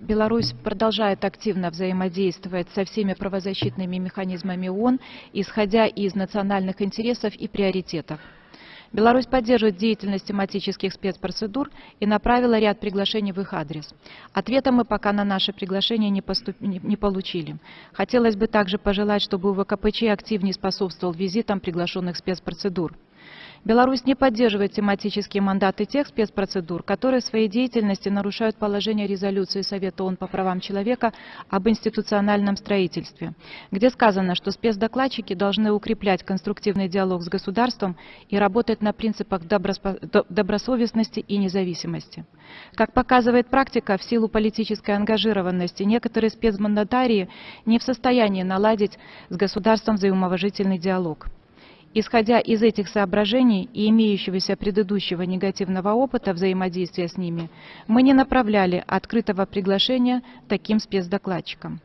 Беларусь продолжает активно взаимодействовать со всеми правозащитными механизмами ООН, исходя из национальных интересов и приоритетов. Беларусь поддерживает деятельность тематических спецпроцедур и направила ряд приглашений в их адрес. Ответа мы пока на наше приглашение не, поступ... не получили. Хотелось бы также пожелать, чтобы УВКПЧ активнее способствовал визитам приглашенных спецпроцедур. Беларусь не поддерживает тематические мандаты тех спецпроцедур, которые в своей деятельности нарушают положение резолюции Совета ООН по правам человека об институциональном строительстве, где сказано, что спецдокладчики должны укреплять конструктивный диалог с государством и работать на принципах добросовестности и независимости. Как показывает практика, в силу политической ангажированности некоторые спецмандатарии не в состоянии наладить с государством взаимоуважительный диалог. Исходя из этих соображений и имеющегося предыдущего негативного опыта взаимодействия с ними, мы не направляли открытого приглашения таким спецдокладчикам.